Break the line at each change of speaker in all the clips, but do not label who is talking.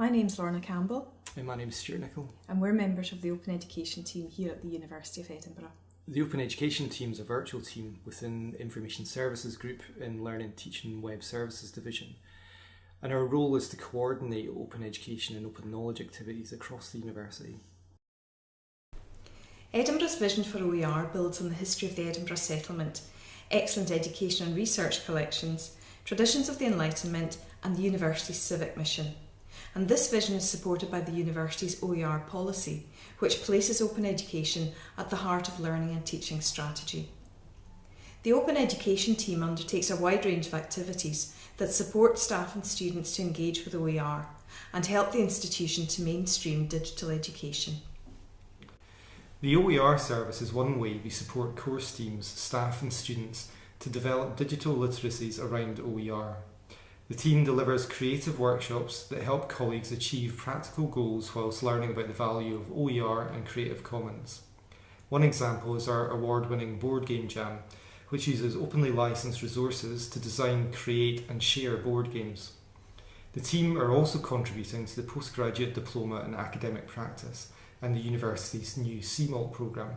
My name's Lorna Campbell.
And my name is Stuart Nichol.
And we're members of the Open Education team here at the University of Edinburgh.
The Open Education team is a virtual team within Information Services Group in Learning, Teaching Web Services Division. And our role is to coordinate open education and open knowledge activities across the university.
Edinburgh's vision for OER builds on the history of the Edinburgh settlement, excellent education and research collections, traditions of the Enlightenment, and the university's civic mission. And this vision is supported by the university's OER policy, which places open education at the heart of learning and teaching strategy. The Open Education team undertakes a wide range of activities that support staff and students to engage with OER and help the institution to mainstream digital education.
The OER service is one way we support course teams, staff and students to develop digital literacies around OER. The team delivers creative workshops that help colleagues achieve practical goals whilst learning about the value of OER and Creative Commons. One example is our award-winning Board Game Jam, which uses openly licensed resources to design, create and share board games. The team are also contributing to the Postgraduate Diploma in Academic Practice and the university's new CMALT programme.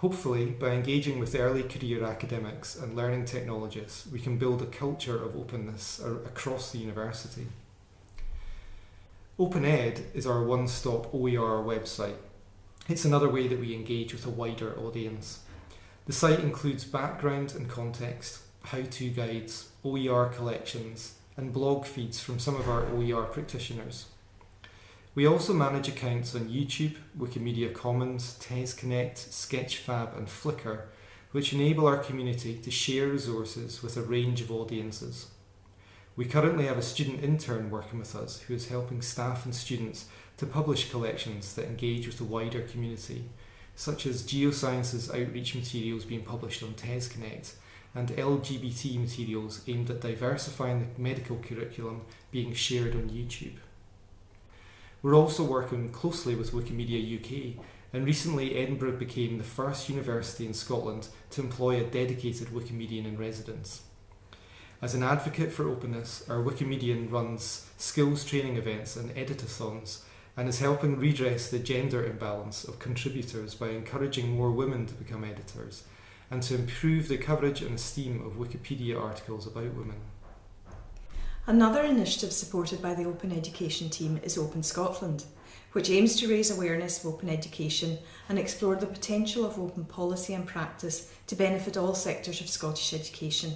Hopefully, by engaging with early career academics and learning technologists, we can build a culture of openness across the university. OpenEd is our one-stop OER website. It's another way that we engage with a wider audience. The site includes background and context, how-to guides, OER collections, and blog feeds from some of our OER practitioners. We also manage accounts on YouTube, Wikimedia Commons, TESConnect, Sketchfab and Flickr, which enable our community to share resources with a range of audiences. We currently have a student intern working with us who is helping staff and students to publish collections that engage with the wider community, such as geosciences outreach materials being published on TESConnect and LGBT materials aimed at diversifying the medical curriculum being shared on YouTube. We're also working closely with Wikimedia UK and recently Edinburgh became the first university in Scotland to employ a dedicated Wikimedian in residence. As an advocate for openness, our Wikimedian runs skills training events and editathons and is helping redress the gender imbalance of contributors by encouraging more women to become editors and to improve the coverage and esteem of Wikipedia articles about women.
Another initiative supported by the Open Education team is Open Scotland, which aims to raise awareness of open education and explore the potential of open policy and practice to benefit all sectors of Scottish education.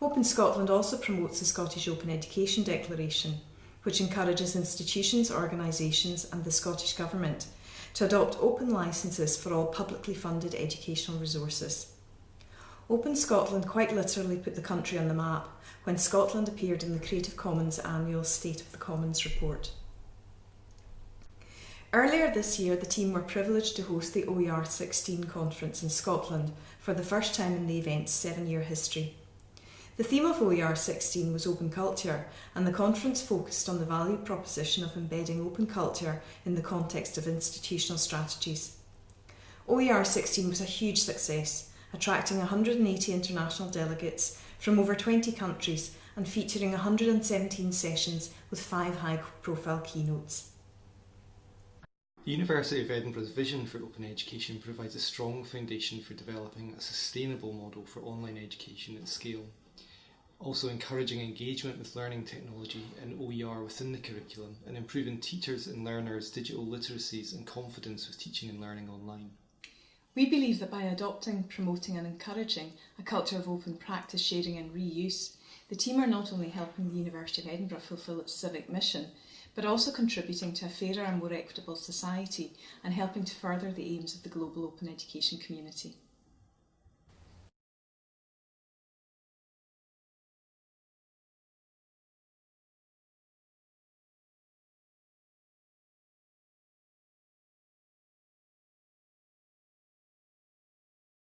Open Scotland also promotes the Scottish Open Education Declaration, which encourages institutions, organisations and the Scottish Government to adopt open licences for all publicly funded educational resources. Open Scotland quite literally put the country on the map when Scotland appeared in the Creative Commons annual State of the Commons report. Earlier this year, the team were privileged to host the OER 16 conference in Scotland for the first time in the event's seven year history. The theme of OER 16 was open culture, and the conference focused on the value proposition of embedding open culture in the context of institutional strategies. OER 16 was a huge success, attracting 180 international delegates from over 20 countries and featuring 117 sessions with five high-profile keynotes.
The University of Edinburgh's vision for open education provides a strong foundation for developing a sustainable model for online education at scale. Also encouraging engagement with learning technology and OER within the curriculum and improving teachers and learners' digital literacies and confidence with teaching and learning online.
We believe that by adopting, promoting and encouraging a culture of open practice, sharing and reuse, the team are not only helping the University of Edinburgh fulfil its civic mission, but also contributing to a fairer and more equitable society and helping to further the aims of the global open education community.